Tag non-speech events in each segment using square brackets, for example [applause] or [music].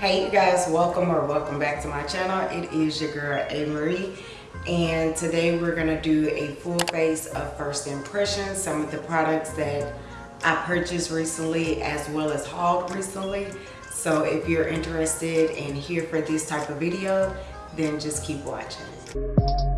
Hey you guys, welcome or welcome back to my channel. It is your girl A Marie and today we're gonna do a full face of first impressions, some of the products that I purchased recently as well as hauled recently. So if you're interested and here for this type of video, then just keep watching.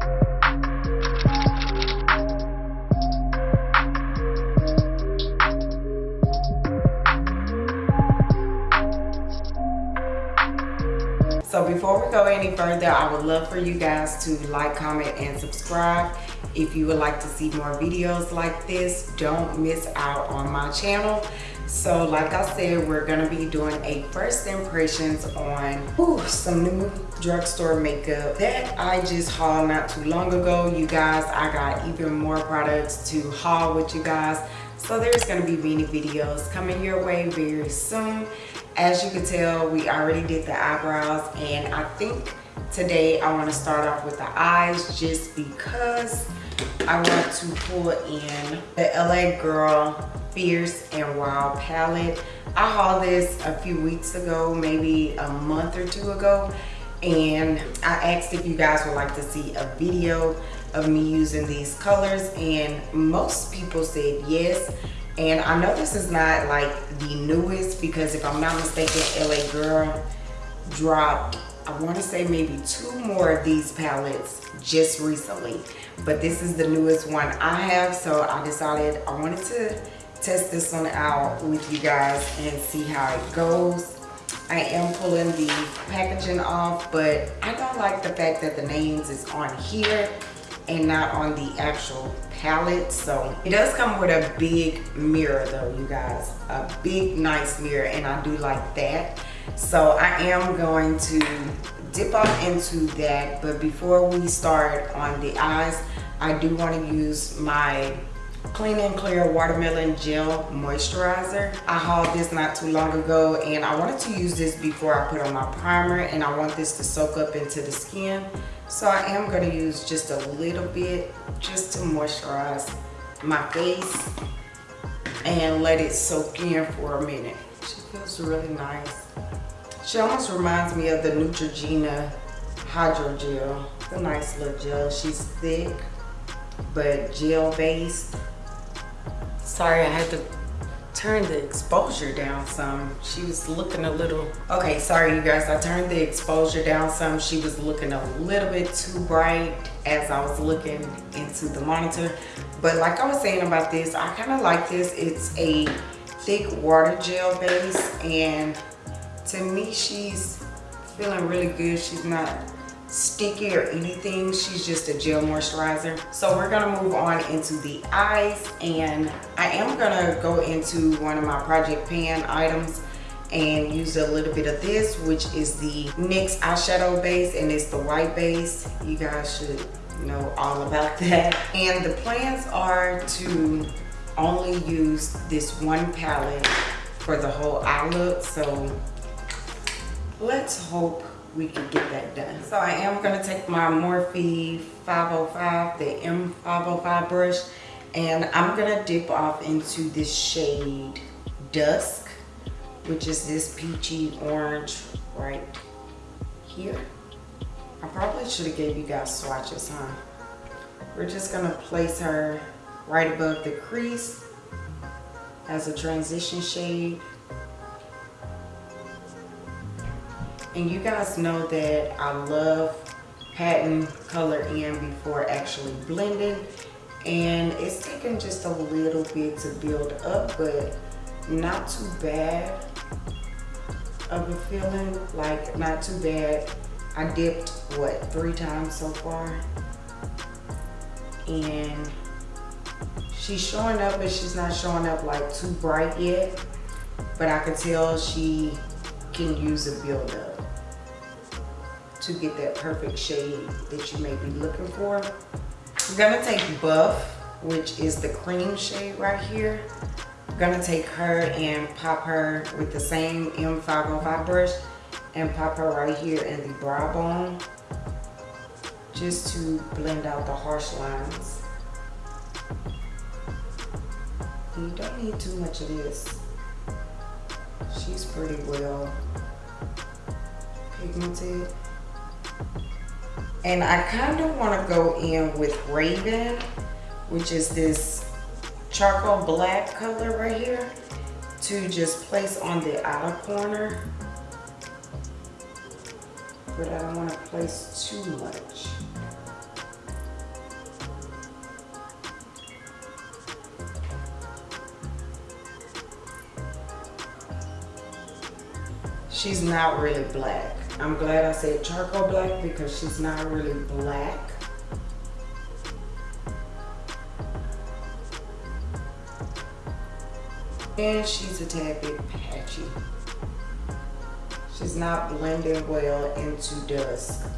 So before we go any further, I would love for you guys to like, comment, and subscribe. If you would like to see more videos like this, don't miss out on my channel. So like I said, we're gonna be doing a first impressions on ooh, some new drugstore makeup that I just hauled not too long ago. You guys, I got even more products to haul with you guys. So there's gonna be many videos coming your way very soon as you can tell we already did the eyebrows and I think today I want to start off with the eyes just because I want to pull in the LA Girl Fierce and Wild palette. I hauled this a few weeks ago, maybe a month or two ago, and I asked if you guys would like to see a video of me using these colors, and most people said yes. And I know this is not like the newest because if I'm not mistaken, LA Girl dropped, I want to say maybe two more of these palettes just recently. But this is the newest one I have. So I decided I wanted to test this one out with you guys and see how it goes. I am pulling the packaging off, but I don't like the fact that the names is on here and not on the actual palette. So it does come with a big mirror though you guys. A big nice mirror and i do like that. So i am going to dip off into that but before we start on the eyes i do want to use my clean and clear watermelon gel moisturizer i hauled this not too long ago and i wanted to use this before i put on my primer and i want this to soak up into the skin so I am going to use just a little bit just to moisturize my face and let it soak in for a minute. She feels really nice. She almost reminds me of the Neutrogena Hydro Gel. It's a nice little gel. She's thick, but gel based. Sorry, I had to turn the exposure down some. She was looking a little, okay, sorry you guys, I turned the exposure down some. She was looking a little bit too bright as I was looking into the monitor. But like I was saying about this, I kind of like this. It's a thick water gel base and to me, she's feeling really good. She's not sticky or anything. She's just a gel moisturizer. So we're gonna move on into the eyes and i am gonna go into one of my project pan items and use a little bit of this which is the NYX eyeshadow base and it's the white base. You guys should know all about that. And the plans are to only use this one palette for the whole eye look. So let's hope we can get that done. So I am going to take my Morphe 505, the M505 brush, and I'm going to dip off into this shade Dusk, which is this peachy orange right here. I probably should have gave you guys swatches, huh? We're just going to place her right above the crease as a transition shade And you guys know that I love patting color in before actually blending. And it's taking just a little bit to build up, but not too bad of a feeling. Like, not too bad. I dipped, what, three times so far? And she's showing up, but she's not showing up like too bright yet. But I can tell she can use a build up to get that perfect shade that you may be looking for. I'm gonna take Buff, which is the cream shade right here. I'm gonna take her and pop her with the same M505 brush and pop her right here in the brow bone just to blend out the harsh lines. You don't need too much of this. She's pretty well pigmented. And I kind of want to go in with Raven, which is this charcoal black color right here, to just place on the outer corner. But I don't want to place too much. she's not really black. I'm glad I said charcoal black because she's not really black. And she's a tad bit patchy. She's not blending well into dusk.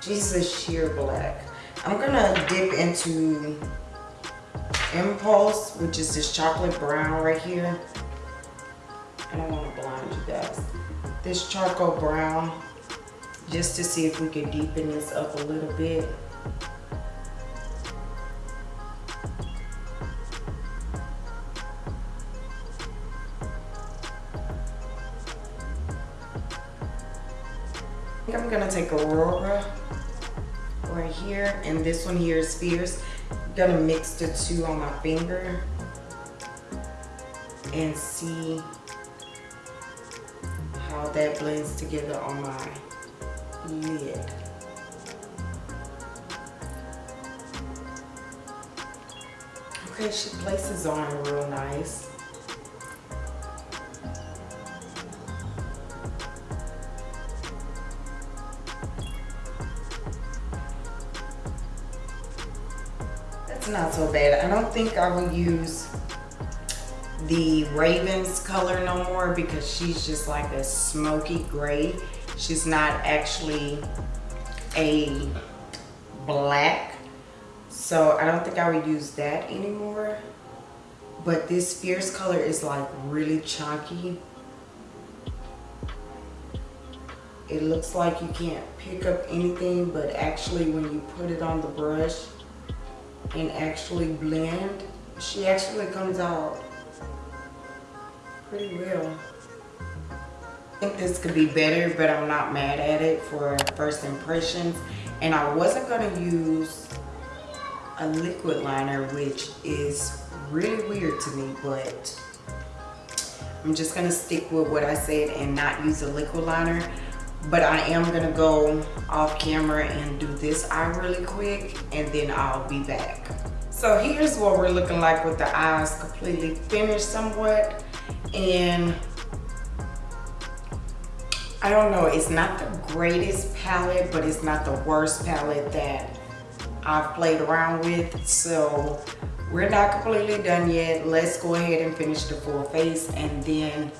She's a sheer black. I'm gonna dip into Impulse, which is this chocolate brown right here. This charcoal brown, just to see if we can deepen this up a little bit. I think I'm gonna take Aurora right here, and this one here is Fierce I'm gonna mix the two on my finger and see that blends together on my lid. Okay, she places on real nice. That's not so bad. I don't think I will use the Ravens color no more because she's just like a smoky gray. She's not actually a black. So I don't think I would use that anymore. But this fierce color is like really chunky. It looks like you can't pick up anything, but actually when you put it on the brush, and actually blend, she actually comes out pretty well. I think this could be better, but I'm not mad at it for first impressions. And I wasn't gonna use a liquid liner, which is really weird to me, but I'm just gonna stick with what I said and not use a liquid liner but I am gonna go off camera and do this eye really quick and then I'll be back. So here's what we're looking like with the eyes completely finished somewhat and I don't know, it's not the greatest palette, but it's not the worst palette that I've played around with. So we're not completely done yet. Let's go ahead and finish the full face and then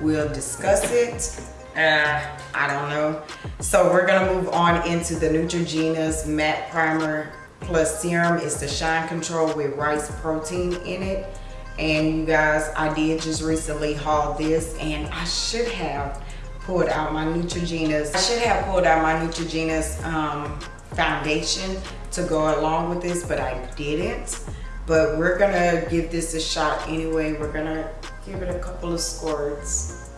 we'll discuss it uh, I don't know. So we're gonna move on into the Neutrogena's Matte Primer Plus Serum. It's the Shine Control with rice protein in it. And you guys, I did just recently haul this and I should have pulled out my Neutrogena's, I should have pulled out my Neutrogena's um, foundation to go along with this, but I didn't. But we're gonna give this a shot anyway. We're gonna give it a couple of squirts.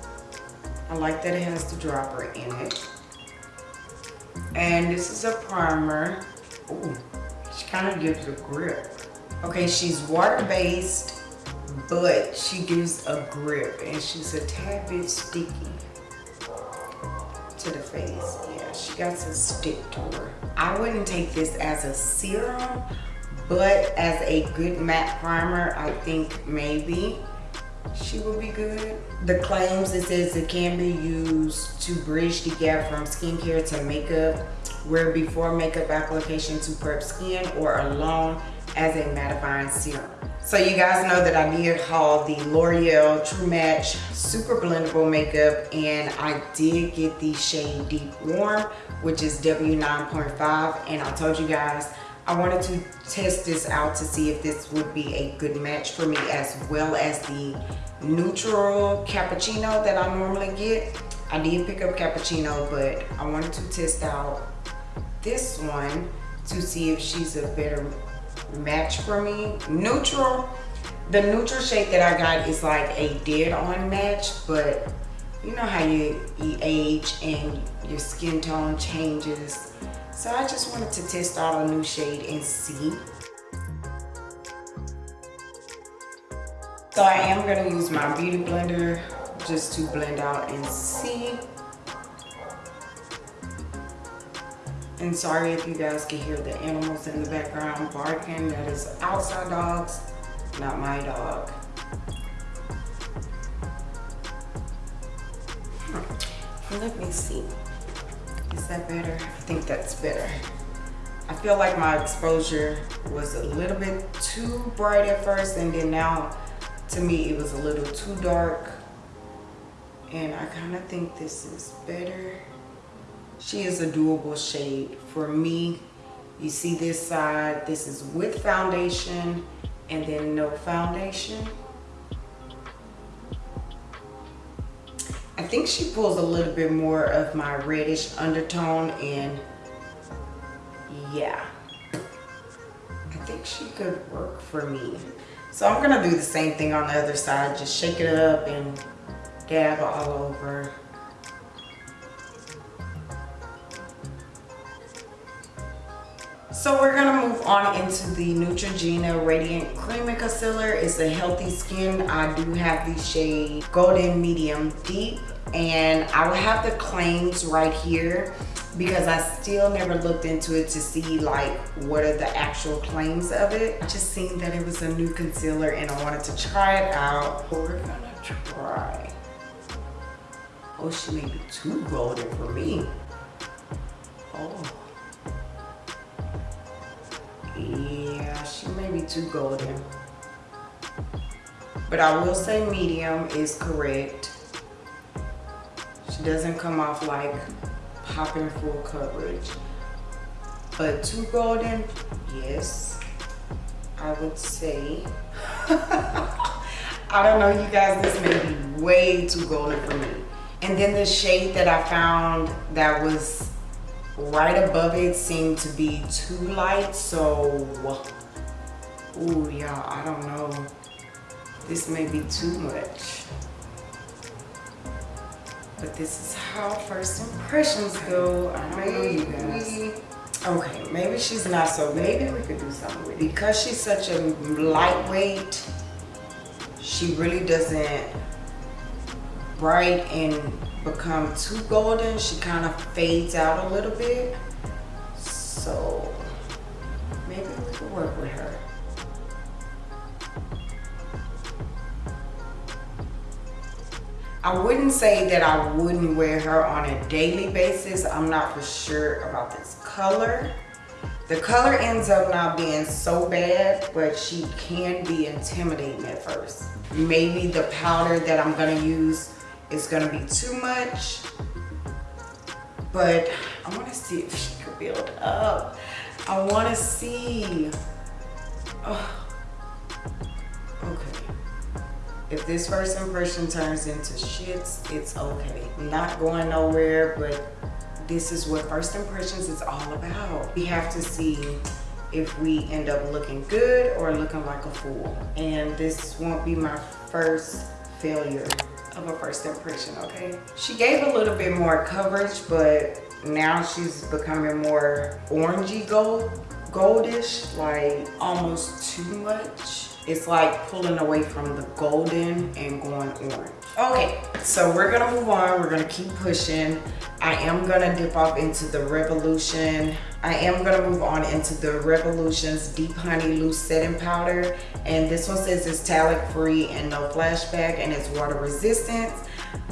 I like that it has the dropper in it. And this is a primer. Ooh, she kind of gives a grip. Okay, she's water-based, but she gives a grip and she's a tad bit sticky to the face. Yeah, she got some stick to her. I wouldn't take this as a serum, but as a good matte primer, I think maybe she will be good. The claims, it says it can be used to bridge the gap from skincare to makeup, where before makeup application to prep skin or alone as a mattifying serum. So you guys know that I did haul the L'Oreal True Match Super Blendable Makeup and I did get the shade Deep Warm, which is W9.5 and I told you guys I wanted to test this out to see if this would be a good match for me as well as the neutral cappuccino that I normally get. I did pick up cappuccino, but I wanted to test out this one to see if she's a better match for me. Neutral, The neutral shade that I got is like a dead on match, but you know how you, you age and your skin tone changes. So I just wanted to test out a new shade and see. So I am gonna use my beauty blender just to blend out and see. And sorry if you guys can hear the animals in the background barking. That is outside dogs, not my dog. Let me see. Is that better? I think that's better. I feel like my exposure was a little bit too bright at first and then now to me it was a little too dark and I kind of think this is better. She is a doable shade. For me, you see this side, this is with foundation and then no foundation. I think she pulls a little bit more of my reddish undertone and yeah, I think she could work for me. So I'm gonna do the same thing on the other side, just shake it up and dab all over. So we're gonna move on into the Neutrogena Radiant Cream and Concealer. It's a healthy skin. I do have the shade Golden Medium Deep and I will have the claims right here because I still never looked into it to see like what are the actual claims of it. I just seen that it was a new concealer and I wanted to try it out. We're gonna try. Oh, she may be too golden for me. Oh. Yeah, she may be too golden. But I will say medium is correct. She doesn't come off like popping full coverage. But too golden, yes, I would say. [laughs] I don't know, you guys, this may be way too golden for me. And then the shade that I found that was right above it seemed to be too light. So, oh y'all, I don't know. This may be too much. But this is how first impressions go. I don't know you guys. Okay, maybe she's not so, maybe we could do something with it. Because she's such a lightweight, she really doesn't bright and become too golden, she kind of fades out a little bit. So maybe we could work with her. I wouldn't say that I wouldn't wear her on a daily basis. I'm not for sure about this color. The color ends up not being so bad, but she can be intimidating at first. Maybe the powder that I'm gonna use is gonna be too much, but I wanna see if she could build up. I wanna see. Oh. Okay. If this first impression turns into shits, it's okay. Not going nowhere, but this is what first impressions is all about. We have to see if we end up looking good or looking like a fool. And this won't be my first failure of a first impression, okay? She gave a little bit more coverage, but now she's becoming more orangey gold, goldish, like almost too much. It's like pulling away from the golden and going orange. Okay, so we're gonna move on. We're gonna keep pushing. I am gonna dip off into the Revolution. I am gonna move on into the Revolution's Deep Honey Loose Setting Powder. And this one says it's talc free and no flashback and it's water resistant.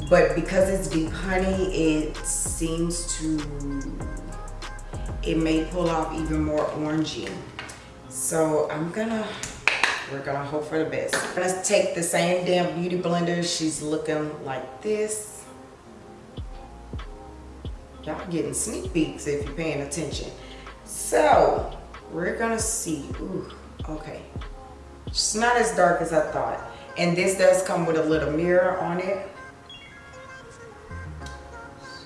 But because it's Deep Honey, it seems to, it may pull off even more orangey. So I'm gonna we're gonna hope for the best. let's take the same damn beauty blender. She's looking like this. Y'all getting sneak peeks if you're paying attention. So we're gonna see, ooh, okay. It's not as dark as I thought. And this does come with a little mirror on it.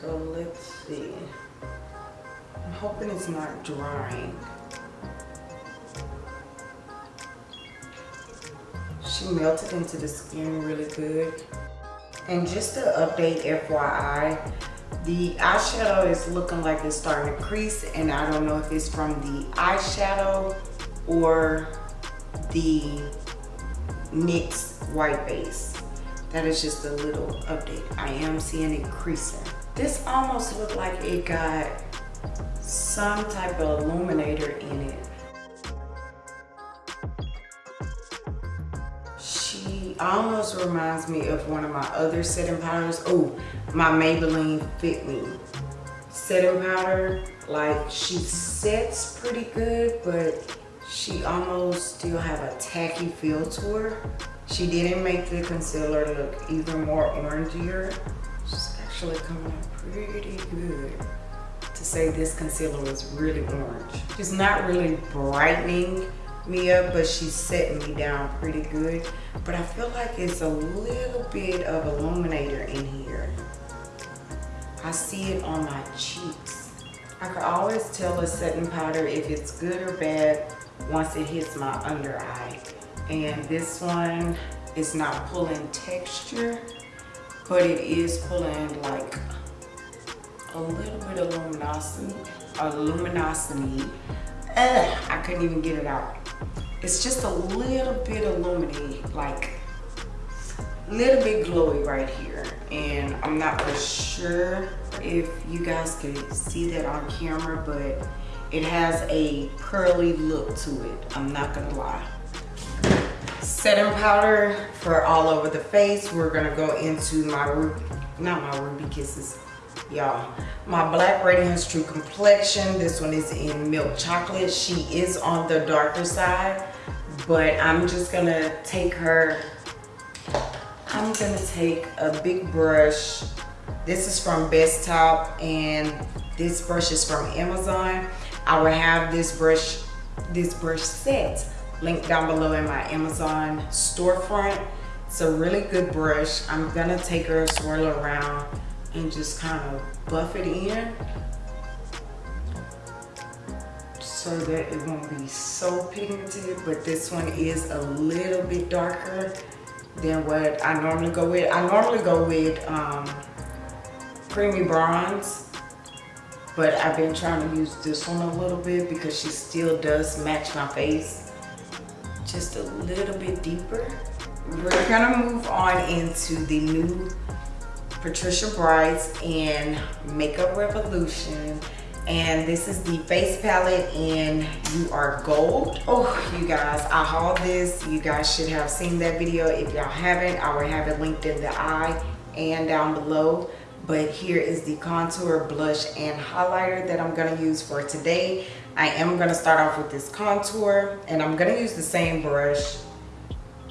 So let's see. I'm hoping it's not drying. She melted into the skin really good. And just to update FYI, the eyeshadow is looking like it's starting to crease and I don't know if it's from the eyeshadow or the NYX white base. That is just a little update. I am seeing it creasing. This almost looked like it got some type of illuminator in it. Almost reminds me of one of my other setting powders. Oh, my Maybelline Fit Me setting powder. Like she sets pretty good, but she almost still have a tacky feel to her. She didn't make the concealer look even more orangier. She's actually coming out pretty good to say this concealer was really orange. It's not really brightening me up, but she's setting me down pretty good. But I feel like it's a little bit of illuminator in here. I see it on my cheeks. I can always tell a setting powder if it's good or bad once it hits my under eye. And this one is not pulling texture, but it is pulling like a little bit of luminosity. Luminosity. Ugh, I couldn't even get it out. It's just a little bit illuminated, like little bit glowy right here. And I'm not for sure if you guys can see that on camera, but it has a pearly look to it. I'm not gonna lie. Setting powder for all over the face. We're gonna go into my, ruby, not my Ruby Kisses, y'all. My Black Radiance True Complexion. This one is in Milk Chocolate. She is on the darker side, but I'm just gonna take her, I'm gonna take a big brush. This is from Bestop and this brush is from Amazon. I will have this brush, this brush set linked down below in my Amazon storefront. It's a really good brush. I'm gonna take her, swirl around, and just kind of buff it in so that it won't be so pigmented. But this one is a little bit darker than what I normally go with. I normally go with um, creamy bronze but I've been trying to use this one a little bit because she still does match my face just a little bit deeper. We're gonna move on into the new Patricia Brights in Makeup Revolution and this is the face palette in You Are Gold. Oh, you guys, I hauled this. You guys should have seen that video. If y'all haven't, I will have it linked in the eye and down below but here is the contour blush and highlighter that I'm going to use for today I am going to start off with this contour and I'm going to use the same brush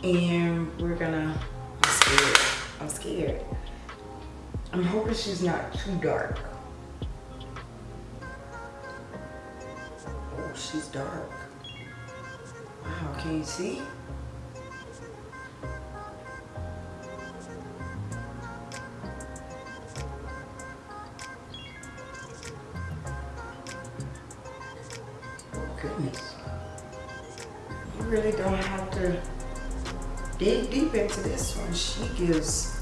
and we're gonna I'm scared I'm scared I'm hoping she's not too dark she's dark wow can you see goodness. You really don't have to dig deep into this one. She gives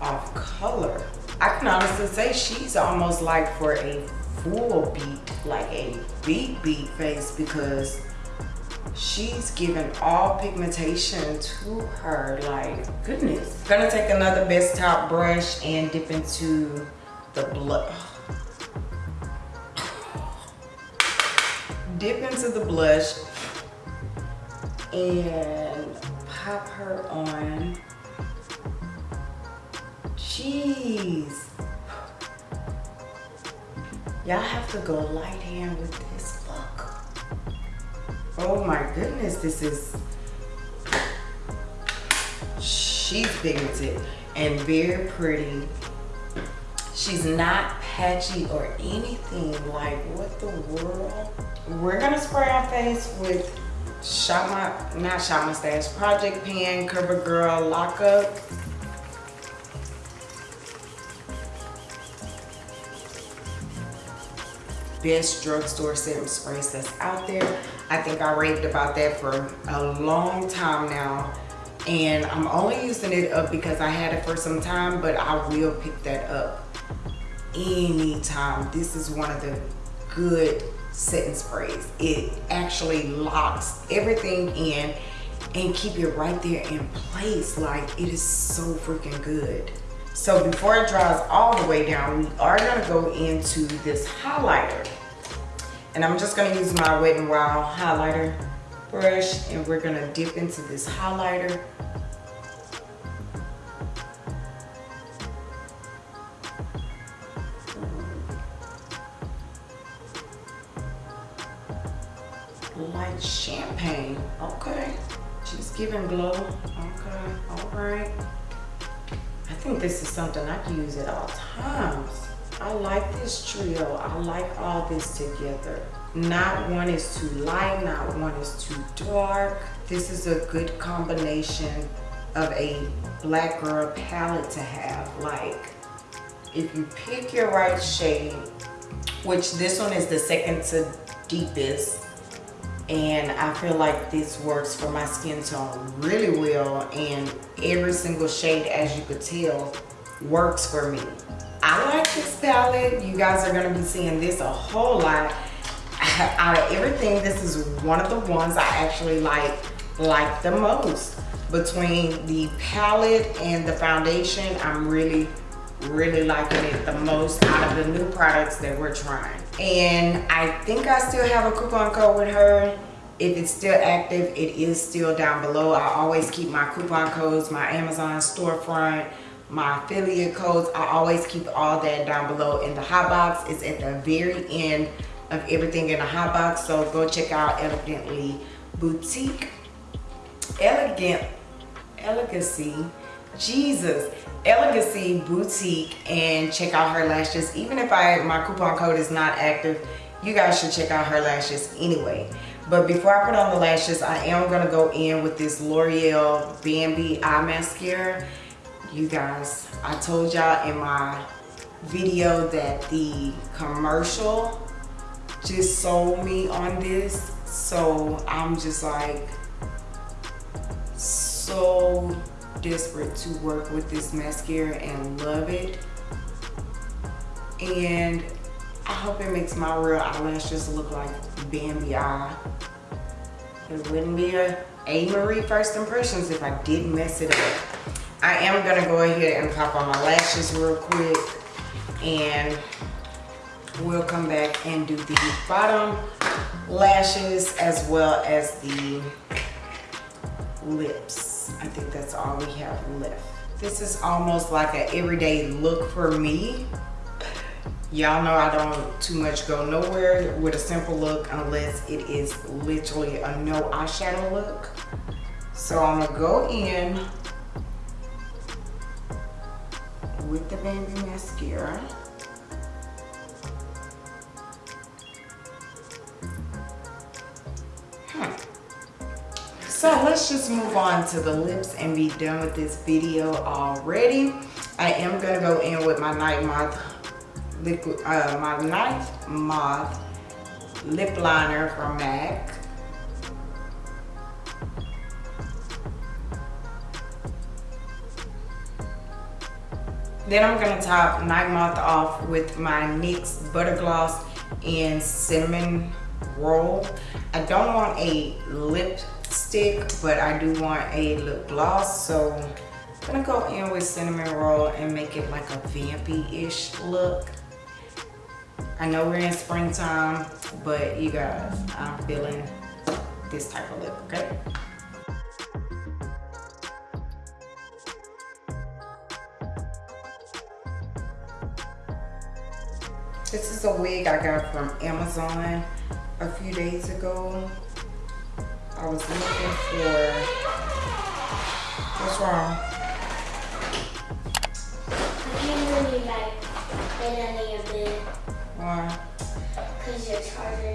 off color. I can honestly say she's almost like for a full beat, like a beat beat face because she's given all pigmentation to her like goodness gonna take another best top brush and dip into the blood [sighs] dip into the blush and pop her on. Jeez. Y'all have to go light hand with this look. Oh my goodness, this is, she's pigmented and very pretty. She's not patchy or anything. Like, what the world? We're gonna spray our face with Shop My, not Shop My Stash, Project Pan CoverGirl Lockup. Best drugstore setting sprays that's out there. I think I raved about that for a long time now. and I'm only using it up because I had it for some time but I will pick that up anytime this is one of the good setting sprays it actually locks everything in and keep it right there in place like it is so freaking good so before it dries all the way down we are to go into this highlighter. And I'm just to use my Wet n Wild highlighter brush and we're to dip into this highlighter. Like champagne okay? Just giving glow okay all right think this is something i can use at all times. I like this trio. I like all this together. Not one is too light not one is too dark. This is a good combination of a black girl palette to have. Like if you pick your right shade which this one is the second to deepest and I feel like this works for my skin tone really well and every single shade as you could tell works for me. I like this palette. You guys are going to be seeing this a whole lot. [laughs] Out of everything, this is one of the ones I actually like like the most. Between the palette and the foundation, I'm really really liking it the most out of the new products that we're trying. And i think i still have a coupon code with her. If it's still active it is still down below. I always keep my coupon codes my amazon storefront my affiliate codes. I always keep all that down below in the hot box. It's at the very end of everything in the hot box. So go check out elegantly boutique. Elegant elegancy. Jesus elegancy boutique and check out her lashes. Even if i my coupon code is not active you guys should check out her lashes anyway. But before i put on the lashes i am going to go in with this l'oreal bambi eye mascara. You guys i told y'all in my video that the commercial just sold me on this. So i'm just like so desperate to work with this mascara and love it. And I hope it makes my real eyelashes look like Bambi eye. It wouldn't be a A. Marie First Impressions if I didn't mess it up. I am gonna go ahead and pop on my lashes real quick and we'll come back and do the bottom lashes as well as the lips I think that's all we have left. This is almost like an everyday look for me. Y'all know I don't too much go nowhere with a simple look unless it is literally a no eyeshadow look. So I'm gonna go in with the Bambi Mascara. So let's just move on to the lips and be done with this video already. I am gonna go in with my Night Moth liquid, uh, my Night Moth lip liner from MAC. Then I'm gonna top Night Moth off with my NYX Butter Gloss in Cinnamon Roll. I don't want a lip stick, but I do want a lip gloss. So I'm gonna go in with cinnamon roll and make it like a vampy-ish look. I know we're in springtime, but you guys, I'm feeling this type of lip, okay? This is a wig I got from Amazon a few days ago. I was looking for, what's wrong? I can't really like fit under your bed. Why? Because your charger.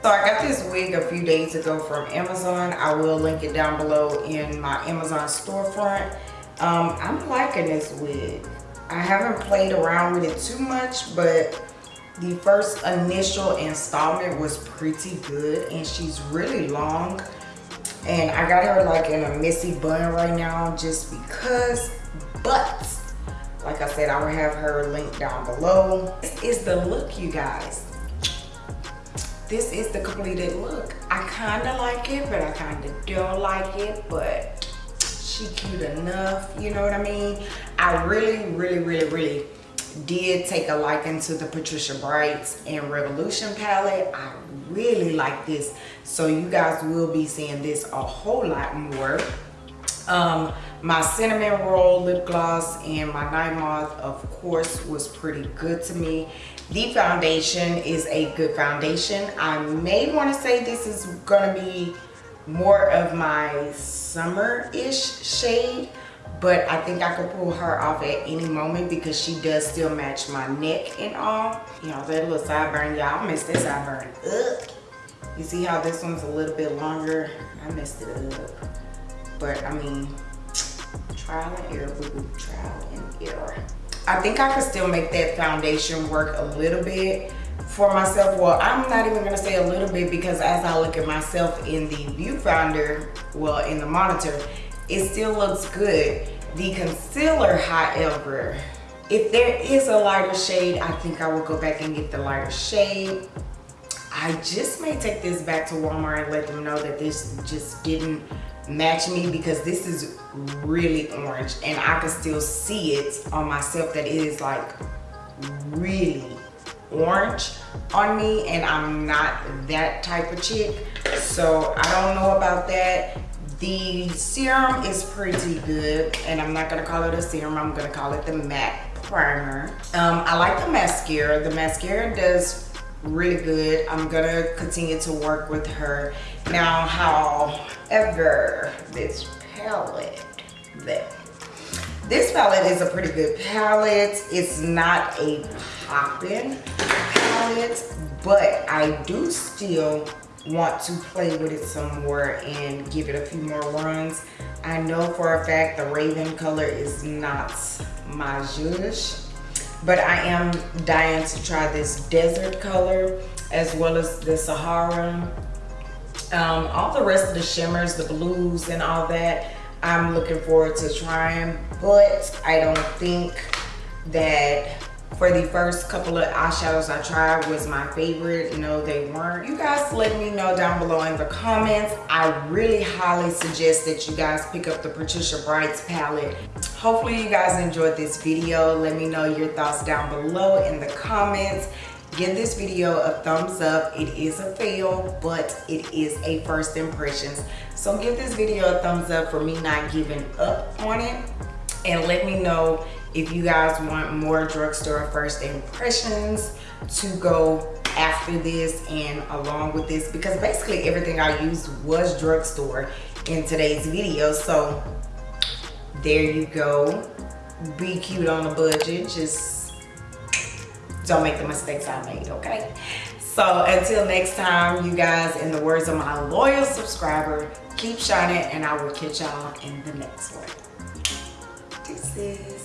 So I got this wig a few days ago from Amazon. I will link it down below in my Amazon storefront. Um, I'm liking this wig. I haven't played around with it too much, but the first initial installment was pretty good and she's really long And I got her like in a messy bun right now just because, but like I said, I will have her linked down below. This is the look, you guys. This is the completed look. I kind of like it, but I kind of don't like it, but she cute enough, you know what I mean? I really, really, really, really did take a liking to the Patricia Brights and Revolution palette. I really like this. So you guys will be seeing this a whole lot more. Um, my cinnamon roll lip gloss and my night moth of course was pretty good to me the foundation is a good foundation i may want to say this is gonna be more of my summer-ish shade but I think I could pull her off at any moment because she does still match my neck and all. You know, that little sideburn, y'all miss this sideburn up. You see how this one's a little bit longer? I messed it up. But I mean, trial and error, boo boo, trial and error. I think I could still make that foundation work a little bit for myself. Well, I'm not even gonna say a little bit because as I look at myself in the viewfinder, well, in the monitor, it still looks good. The concealer, however, if there is a lighter shade, I think I will go back and get the lighter shade. I just may take this back to Walmart and let them know that this just didn't match me because this is really orange and I can still see it on myself that it is like really orange on me and I'm not that type of chick so I don't know about that the serum is pretty good and I'm not gonna call it a serum I'm gonna call it the matte primer. Um, I like the mascara. The mascara does really good. I'm gonna continue to work with her. Now however this palette there this palette is a pretty good palette. It's not a poppin palette but I do still want to play with it some more and give it a few more runs I know for a fact the raven color is not my zhuzh but I am dying to try this desert color as well as the Sahara. Um, all the rest of the shimmers, the blues and all that, I'm looking forward to trying, but I don't think that for the first couple of eyeshadows I tried was my favorite. No, they weren't. You guys let me know down below in the comments. I really highly suggest that you guys pick up the Patricia Brights palette. Hopefully you guys enjoyed this video. Let me know your thoughts down below in the comments. Give this video a thumbs up. It is a fail, but it is a first impressions. So give this video a thumbs up for me not giving up on it. And let me know if you guys want more drugstore first impressions to go after this and along with this because basically everything I used was drugstore in today's video. So there you go. Be cute on a budget. Just don't make the mistakes I made okay? So until next time you guys in the words of my loyal subscriber keep shining and I will catch y'all in the next one. Deuces